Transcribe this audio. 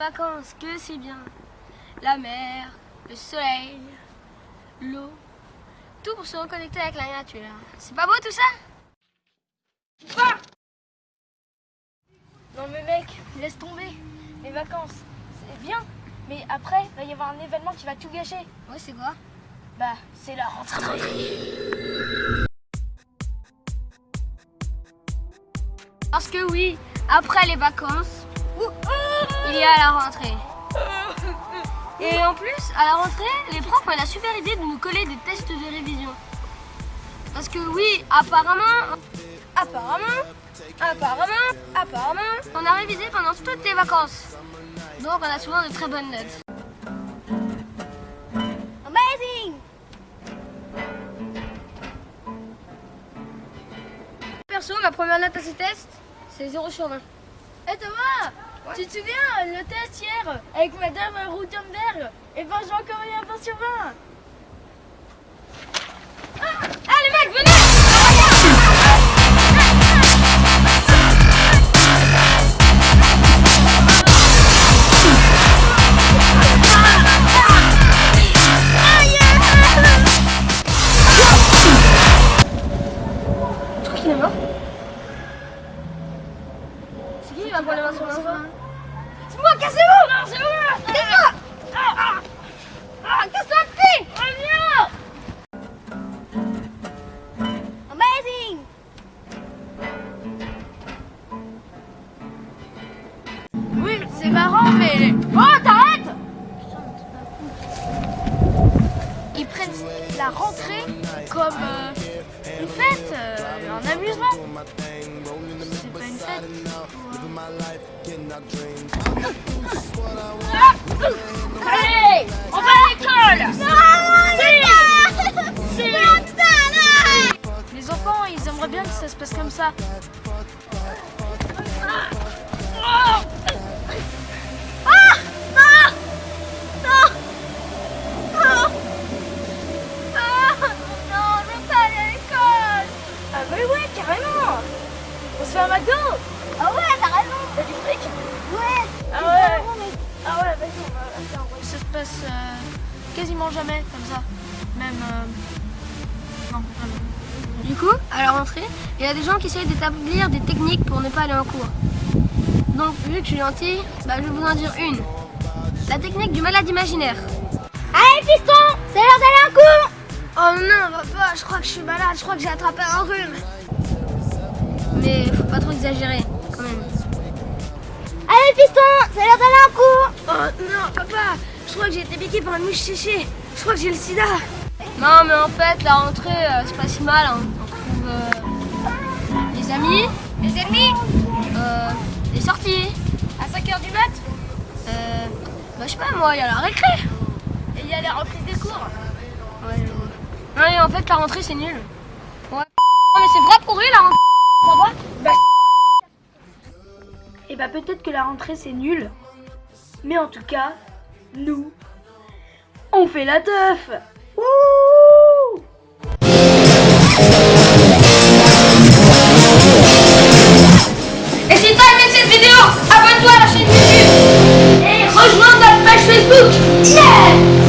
Vacances, que c'est bien. La mer, le soleil, l'eau, tout pour se reconnecter avec la nature. C'est pas beau tout ça? Ah Non mais mec, laisse tomber. Les vacances, c'est bien. Mais après, il va y avoir un événement qui va tout gâcher. Ouais, c'est quoi? Bah, c'est la rentrée. Parce que oui, après les vacances, il a la rentrée. Et en plus, à la rentrée, les profs ont la super idée de nous coller des tests de révision. Parce que oui, apparemment, apparemment, apparemment, apparemment, on a révisé pendant toutes les vacances. Donc on a souvent de très bonnes notes. Amazing Perso, ma première note à ces tests, c'est 0 sur 20. Hé hey Thomas? Tu te souviens le test hier avec Madame Rutenberg Et ben eu un 20 sur 20 c'est marrant, mais... Oh, t'arrêtes Ils prennent la rentrée comme euh, une fête, euh, un amusement. C'est pas une fête. Allez On va à l'école Les enfants, ils aimeraient bien que ça se passe comme ça. Ah un McDo Ah ouais, t'as raison T'as du fric Ouais Ah ouais Ah ouais, vas-y, on va faire Ça se passe euh, quasiment jamais comme ça. Même... euh, Non. Du coup, à la rentrée, il y a des gens qui essayent d'établir des techniques pour ne pas aller en cours. Donc, vu que je suis gentil, bah, je vais vous en dire une. La technique du malade imaginaire. Allez fiston C'est l'heure d'aller en cours Oh non, papa, je crois que je suis malade, je crois que j'ai attrapé un rhume. Mais faut pas trop exagérer, quand même. Allez fiston C'est l'heure d'aller en cours Oh non, papa, je crois que j'ai été piqué par une mouche séchée. Je crois que j'ai le sida. Non, mais en fait, la rentrée, euh, c'est pas si mal. hein. On trouve euh, des amis, Les ennemis euh, des sorties. À 5h du mat Euh, bah, je sais pas, moi, il y a la récré. Et il y a la reprise des cours Ouais, je vois. Non, mais en fait, la rentrée, c'est nul. Ouais. Non, mais c'est vrai pourri, la rentrée. Ça va? Bah, Et bah peut-être que la rentrée c'est nul. Mais en tout cas, nous, on fait la teuf Wouh Et si t'as aimé cette vidéo, abonne-toi à la chaîne YouTube. Et rejoins notre page Facebook. Yeah